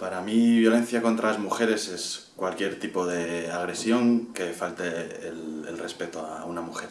Para mí, violencia contra las mujeres es cualquier tipo de agresión que falte el, el respeto a una mujer.